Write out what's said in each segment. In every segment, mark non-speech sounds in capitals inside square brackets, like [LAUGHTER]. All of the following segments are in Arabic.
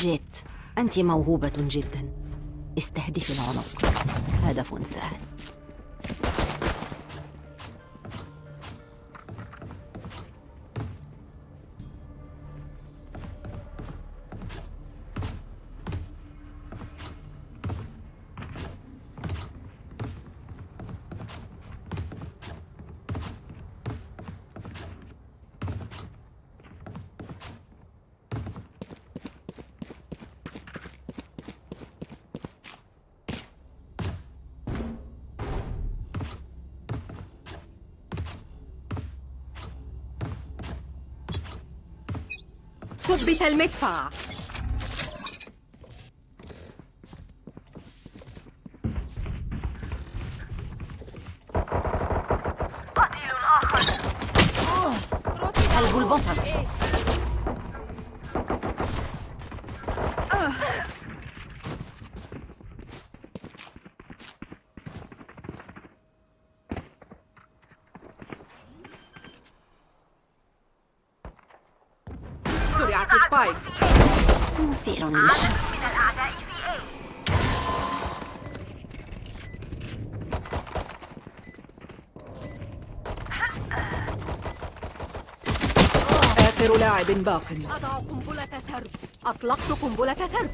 جيت. أنت موهوبة جدا. استهدفي العنق. هدف سهل. المدفع. قتيل آخر. قلب البصر زرعت سبايك مثير للشك من الأعداء في A. آخر لاعب باق. أضع قنبلة سرب. أطلقت قنبلة سرب.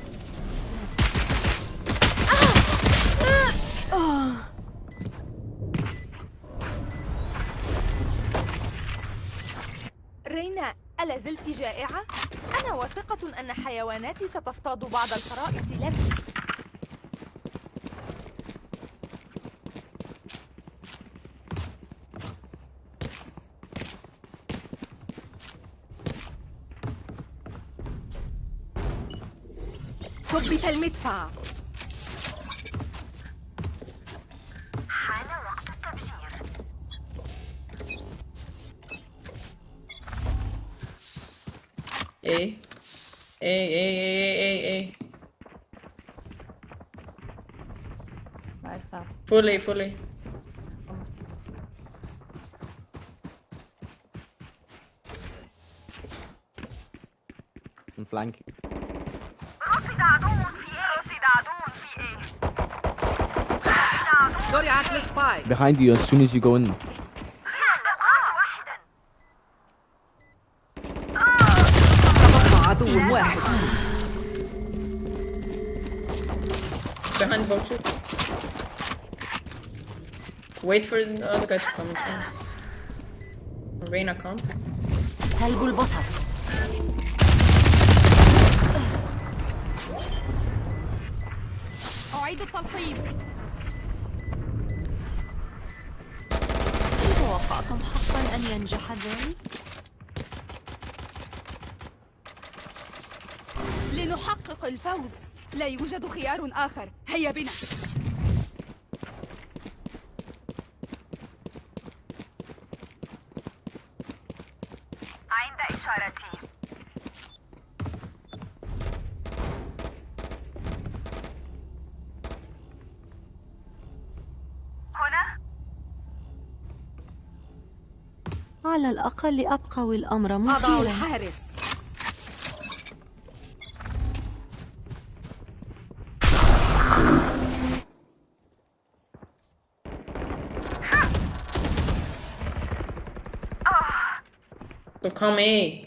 رينا ألا زلت جائعة؟ أنا واثقة أن حيواناتي ستصطاد بعض الفرائس لك ثبت المدفع. حان وقت التبشير. A. A, A, عدو في A رصد عدو زرعت السبايك behind you as soon as you go in Wait for the other guy to come. Reina come. قلب البصر أعيد التلقيم توقعتم حقا أن ينجح ذلك؟ لنحقق الفوز لا يوجد خيار آخر هيا بنا عند إشارتي هنا على الأقل أبقوا الأمر أضع مثيرا الحارس. come A.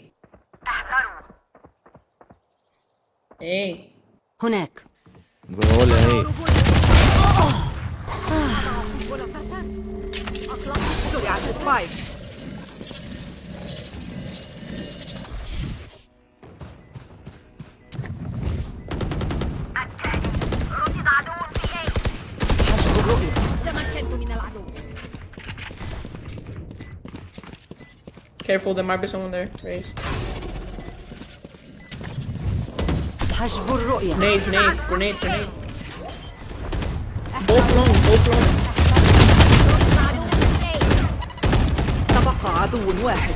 احذروا. A. هناك. بقول إيه؟ أطلقت زرعت سبايك. الرؤية تمكنت من العدو Careful, there might be someone there. Raise. حجب الرؤية Nade, nade, grenade, grenade. Both long, both long. تبقى عدو واحد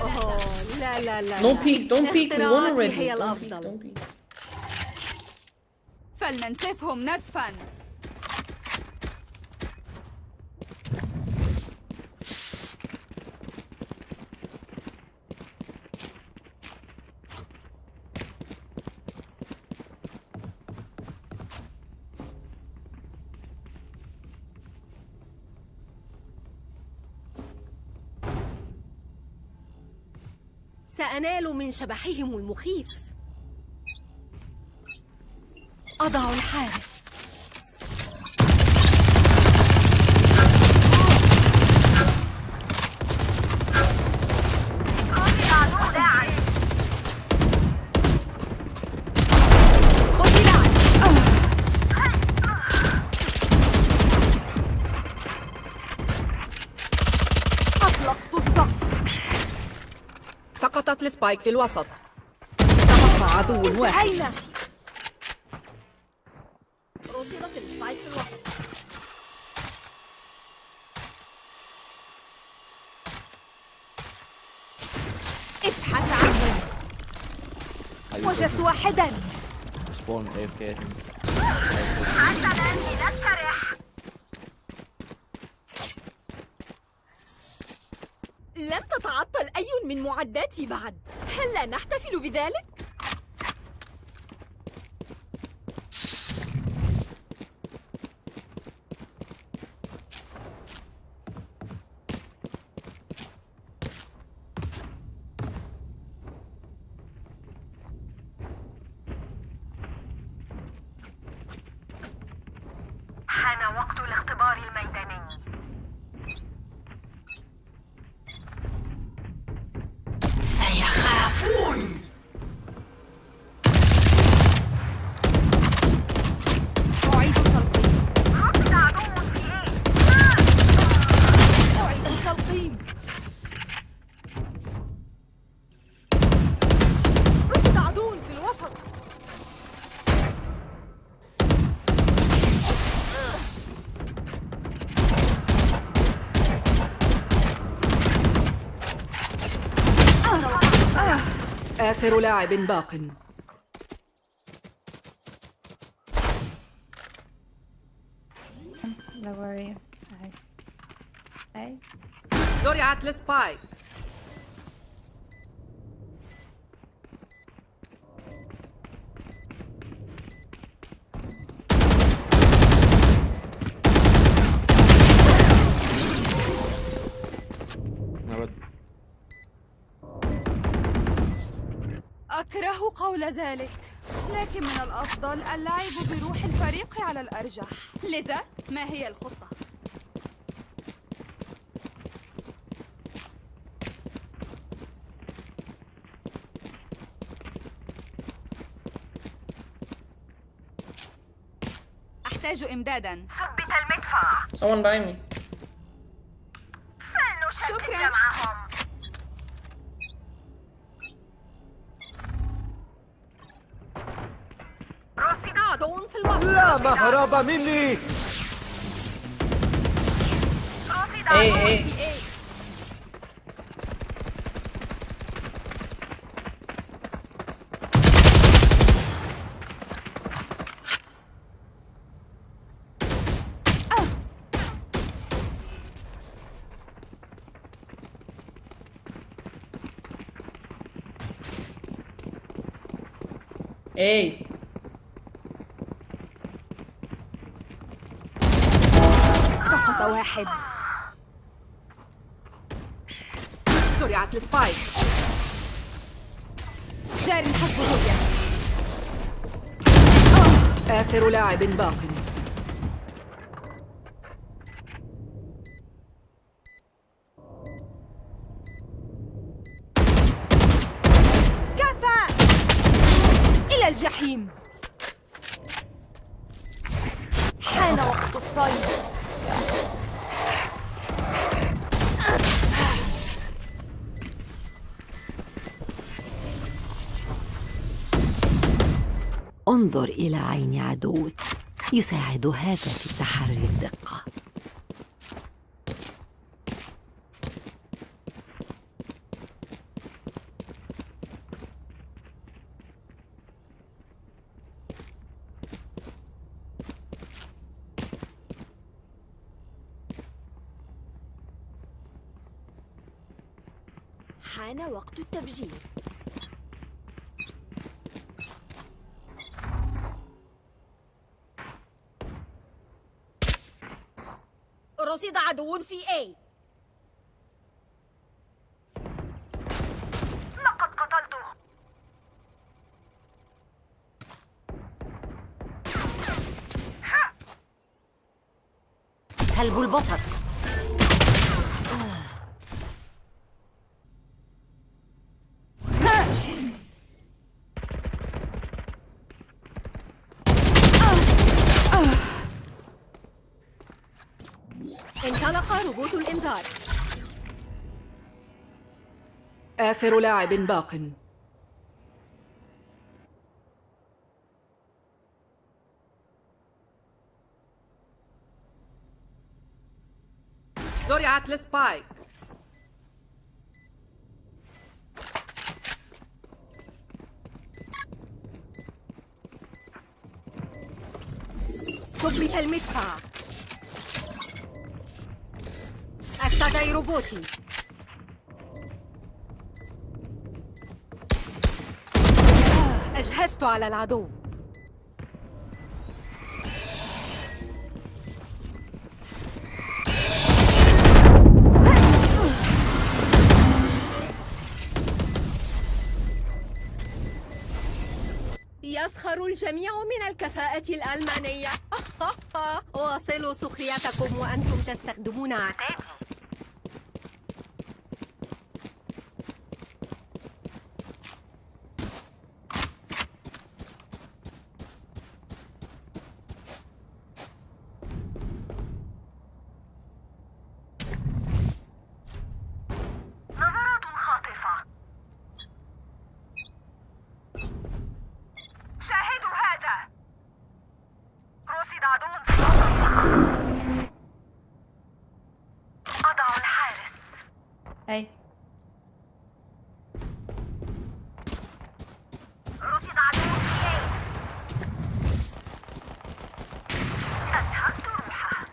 أوه لا لا لا No peek, don't peek. We won already. هي Don't peek, don't peek. فلننسفهم نسفا سأنال من شبحهم المخيف. أضع الحارس رصد عدو داعم قتل عدو. أطلقت الصف ال spike في الوسط. تبقى عدو واحد. أين؟ رصدت ال spike في الوسط. ابحث عنه وجدت واحدا. Spawn AFK. I think. حسنا لنسترح لم تتعطل أي من معداتي بعد هل لا نحتفل بذلك؟ آخر لاعب باق Don't worry. زرعت السبايك قول ذلك لكن من الأفضل اللعب بروح الفريق على الأرجح لذا ما هي الخطة؟ أحتاج إمدادا ثبت المدفع Someone buy me. فلنشتت شكراً. جمعهم الوسط لا مهرب مني رصد Hey, عدو hey. في إيه Hey. واحد. زرعت السبايك جار حسب الرؤية آخر لاعب باق. كفى! إلى الجحيم. حان وقت الصيد. انظر إلى عين عدوك. يساعد هذا في تحري الدقة. حان وقت التفجير عدو في A. لقد قتلته هل بالبصر روبوت الإنذار. آخر لاعب باق. زرعت السبايك ثبت المدفع استدعي روبوتي أجهزت على العدو يسخر الجميع من الكفاءة الألمانية. [LAUGHS] واصلوا سخريتكم وأنتم تستخدمون عتادي نظرات خاطفة شاهدوا هذا رصد عدو في أضع الحارس Hey. رصد عدو في A أنهكت روحه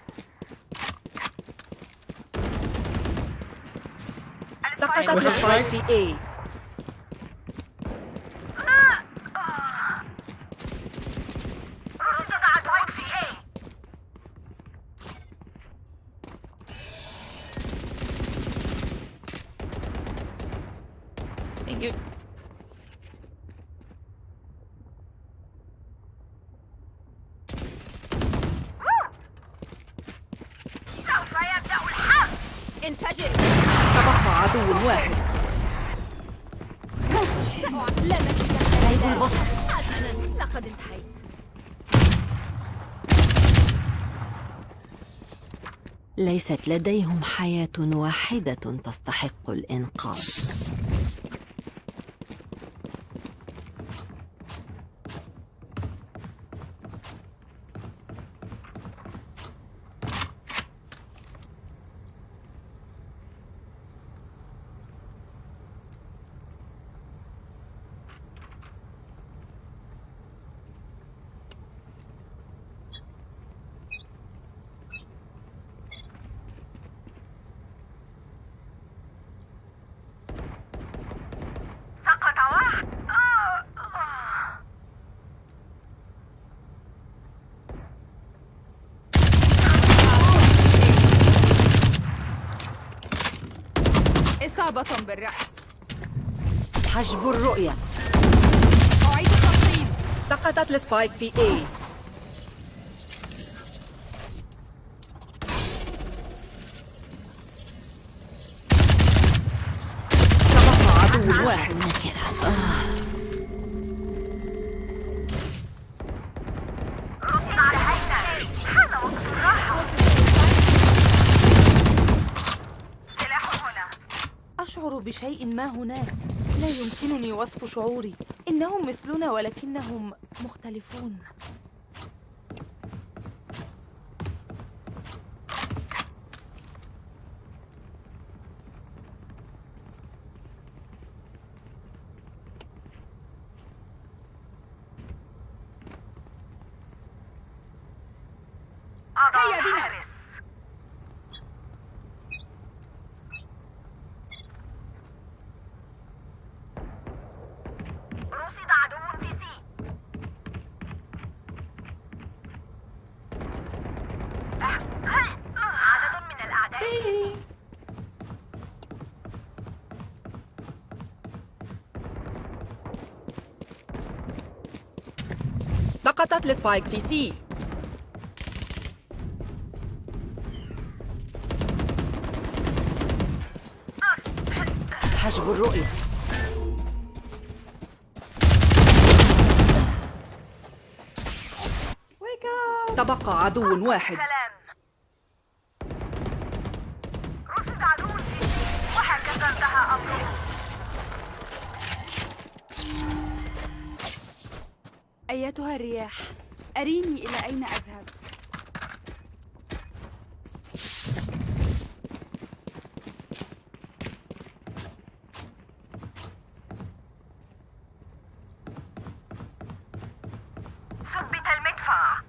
سقطت واحد ال spike spike. في A رصد عدو في A Thank you. سوف يبدأ الحرب انفجر تبقى عدو واحد سلب البصر حسنا لقد انتهيت ليست لديهم حياة واحدة تستحق الإنقاذ. إصابة بالرأس. حجب الرؤية. أعيد التقييم سقطت السبايك في A. أشعر بشيء ما هناك. لا يمكنني وصف شعوري. إنهم مثلنا ولكنهم مختلفون. فقط لسبايك في سي حجب الرؤية تبقى عدو واحد. أيتها الرياح؟ أريني إلى أين أذهب ثبت المدفع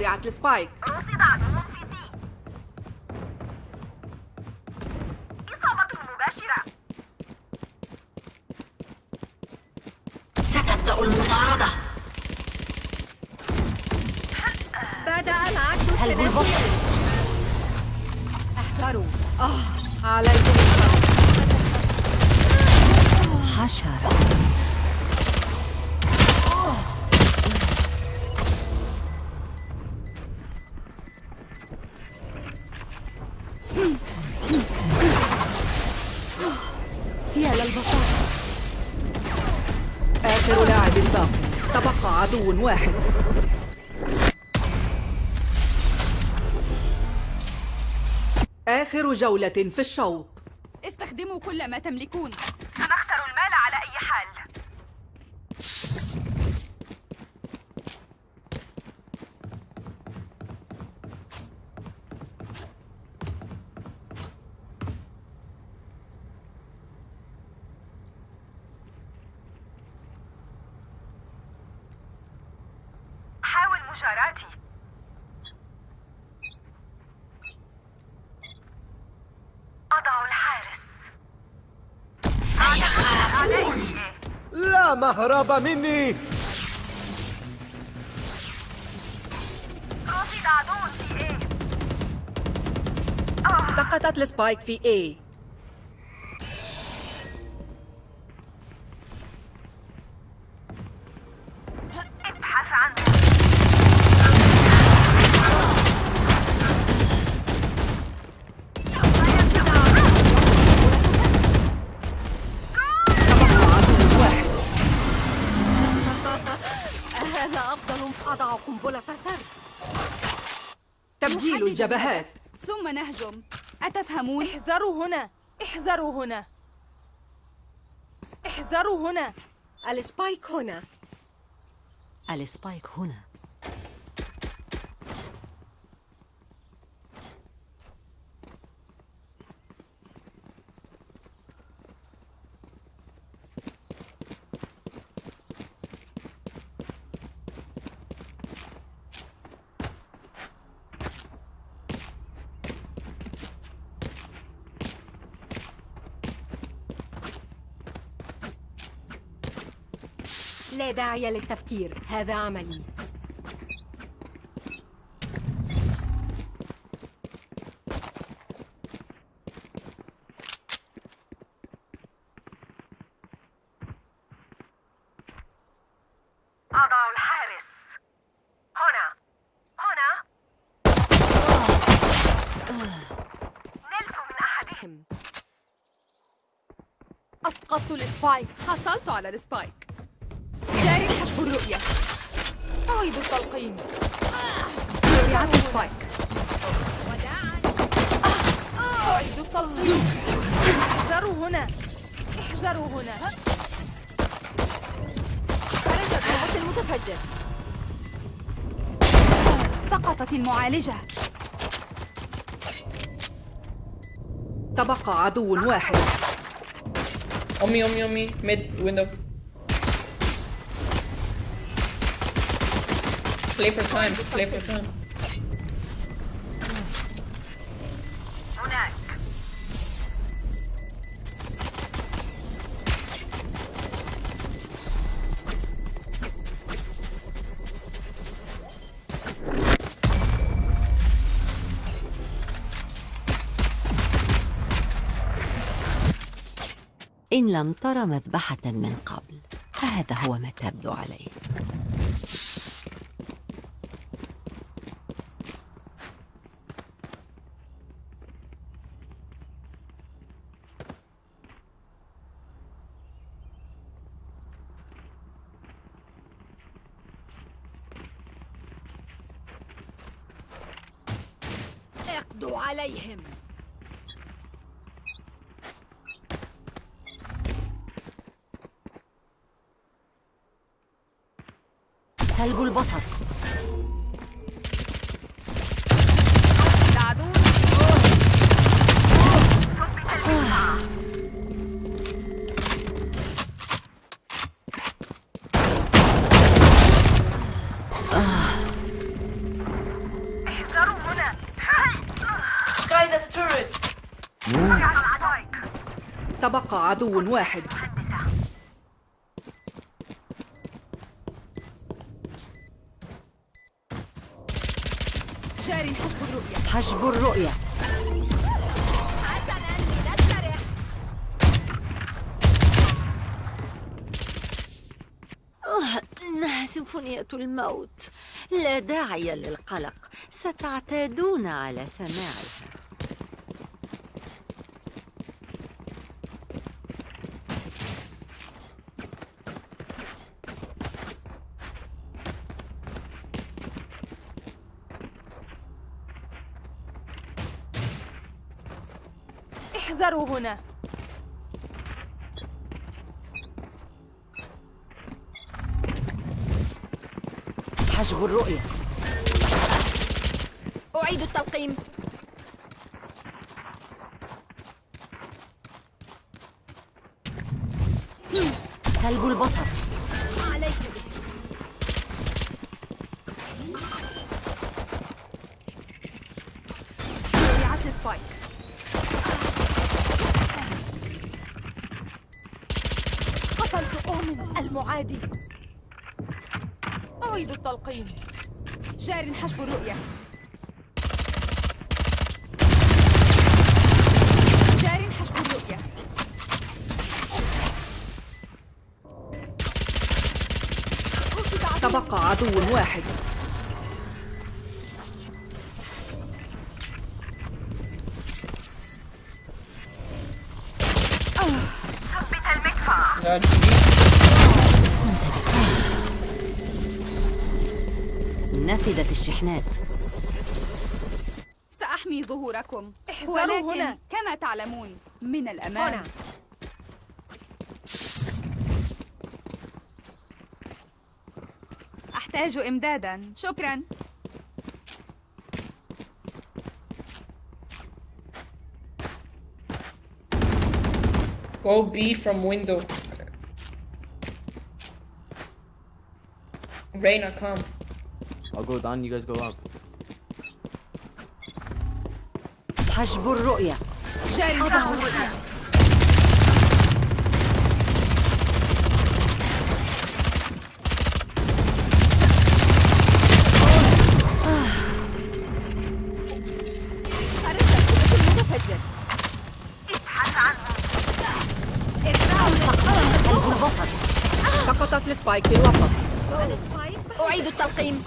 هنا زرعت السبايك. رصد جولة في الشوط. استخدموا كل ما تملكون. سنخسر المال على أي حال. حاول مجاراتي أضع الحارس أعدائي إيه؟ لا مهرب مني؟ سقطت السبايك في A تبجيل الجبهات. ثم نهجم. أتفهمون؟ احذروا هنا. احذروا هنا. احذروا هنا. ال spike هنا. ال spike هنا. لا داعي للتفكير. هذا عملي. أضع الحارس. هنا. هنا. نلت من أحدهم. أسقطت ال spike حصلت على ال spike. الرؤية. أعيد التلقين زرعت ال spike أعيد التلقين احذروا هنا. احذروا هنا. خرجت روبوت المتفجر. سقطت المعالجة. تبقى عدو واحد. On me, on me, on play for time, play for time. إن لم تر مذبحة من قبل فهذا هو ما تبدو عليه البصر. تبقى عدو واحد. جاري حسب الرؤية. حجب الرؤية. آه، إنها سيمفونية الموت. لا داعي للقلق. ستعتادون على سماعها. هنا. حجب الرؤية. أعيد التلقيم. سلب البصر عليك رفيعة السبايك أؤمن المعادي. أعيد التلقين جار حجب الرؤية. جار حجب الرؤية. تبقى عدو واحد. نفذت الشحنات سأحمي ظهوركم احذروا ولكن هنا. كما تعلمون من الأمان هنا. أحتاج إمدادا شكرا Go B from window. Reina, come. I'll go down, you guys go up. حجب الرؤية جاري سقطت السبايك في الوسط أعيد التلقيم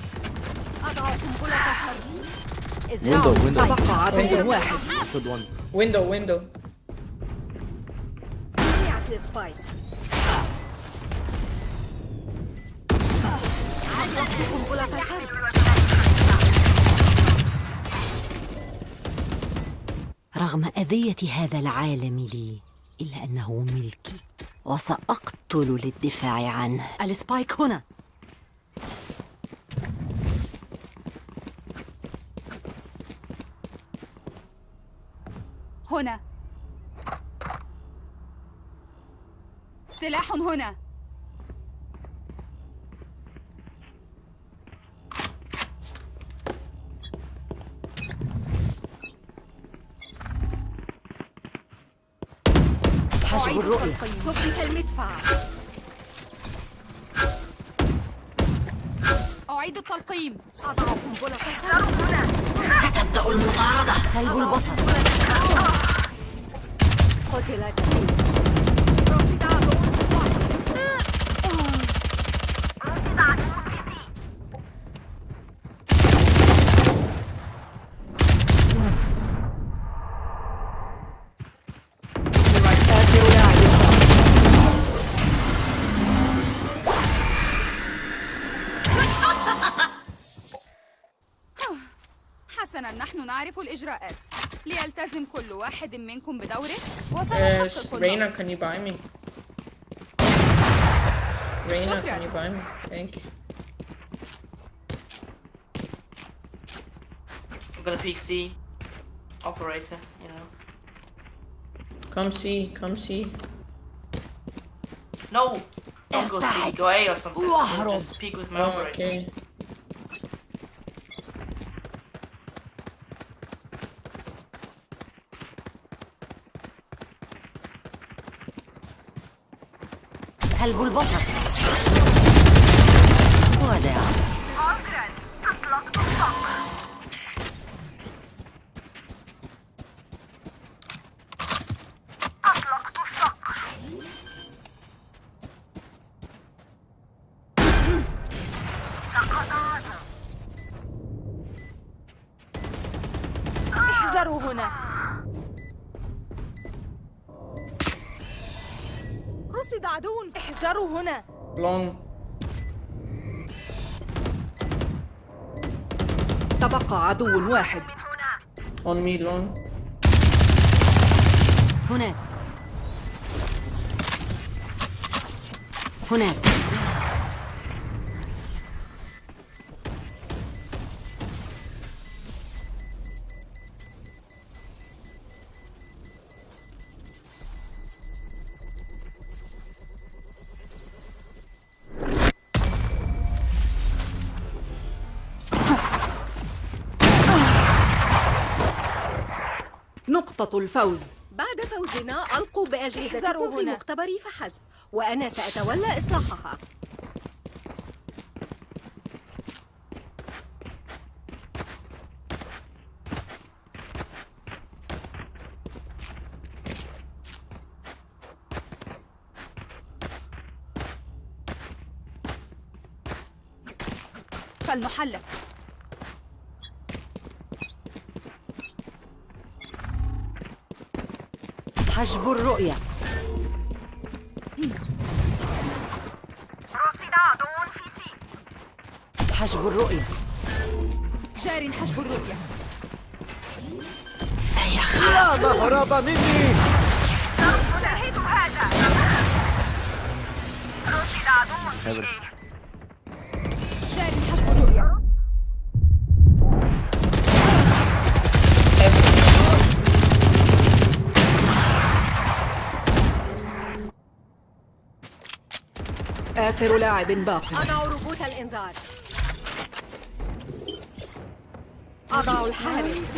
تبقى عدو واحد. Window, window. رغم أذية هذا العالم لي إلا أنه ملكي وسأقتل للدفاع عنه. السبايك هنا. هنا. سلاح هنا. حجب أعيد الرؤية. التلقيم ثبت المدفع. أعيد التلقيم. ستبدأ المطاردة. سلب البصر حسنا نحن نعرف الإجراءات. ليلتزم كل واحد منكم بدوره Uh, وسنحقق Reina, النصر can you buy me? Reina, can you buy me? Thank you. I'm gonna peek C. Operator, you know. Come see, come see. No! Don't go C, go A or something. Just peek with my Oh, operator. okay. كلب البصر Long. تبقى عدو واحد من هنا On me, long. هناك هناك الفوز. بعد فوزنا ألقوا بأجهزتكم في هنا. مختبري فحسب وأنا سأتولى إصلاحها. فلنحلق حجب الرؤية. رصد عدو في سي حجب الرؤية. جار حجب الرؤية. لا مهرب مني. أشاهد هذا رصد عدو في آخر لاعب باق أضع روبوت الإنذار أضع الحارس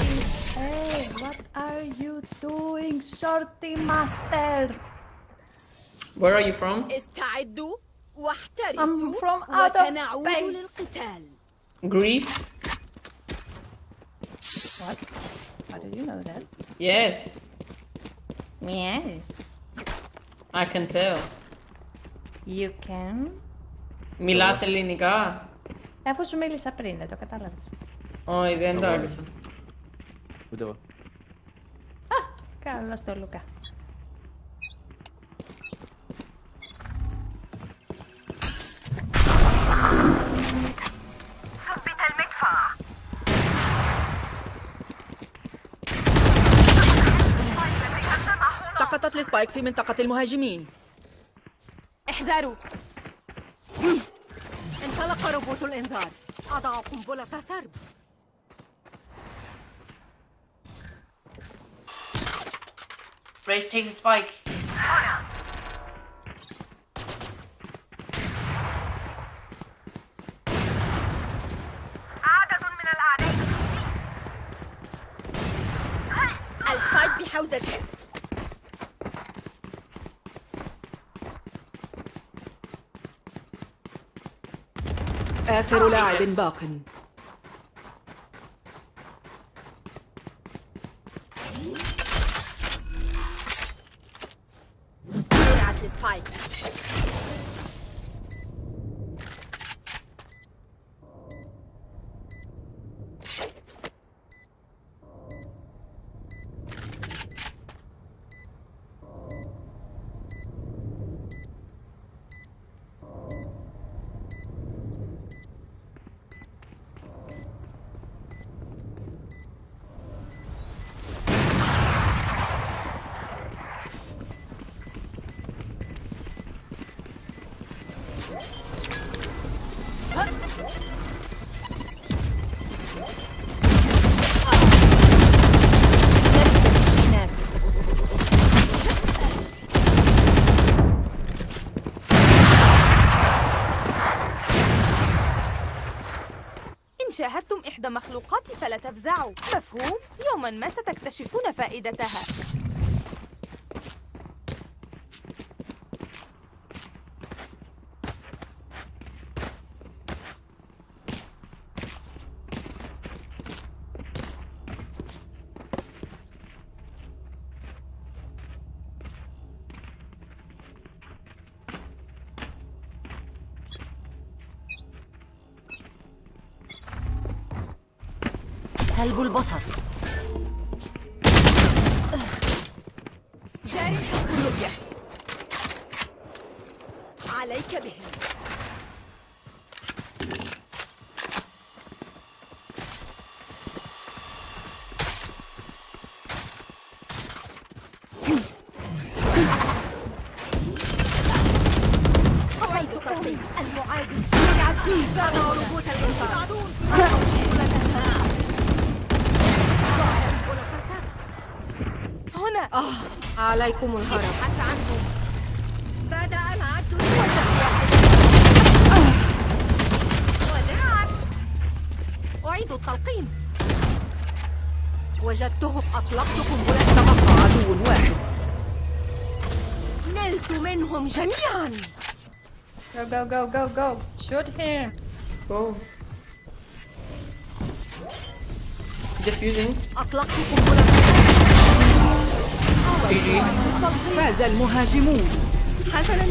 Hey, what are you doing, Shorty Master? Where are you from? استعدوا واحترسوا I'm from out of وسنعود space. للقتال Greece? What? How did you know that? Yes, Yes. I can tell. You can. Μιλάς ελληνικά? Αφού σου μίλησα πριν, δεν το κατάλαβες. Όχι, δεν το Εγώ. άκουσα. Ούτε εγώ. Καλώς το Λουκά. ثبت المدفع سقطت السبايك في منطقة المهاجمين احذروا. انطلق روبوت الإنذار. أضع قنبلة سرب. Rage taking spike. عدد من الأعداء في سي السبايك بحوزتي آخر لاعب باق. تفزعوا مفهوم؟ يوما ما ستكتشفون فائدتها سلب البصر. جاري حق الرؤية عليك بهم أعيد تقييم المعادي تابعوا ربوط الإنذار هنا عليكم الهرب حتى عنهم بدأ العد وداعا أعيد التلقيم وجدتهم أطلقت قنبلة تبقى عدو واحد نلت منهم جميعا Go, go, go, go, go. Shoot him. Go. Diffusing. أطلقت قنبلة. فاز المهاجمون. حسنا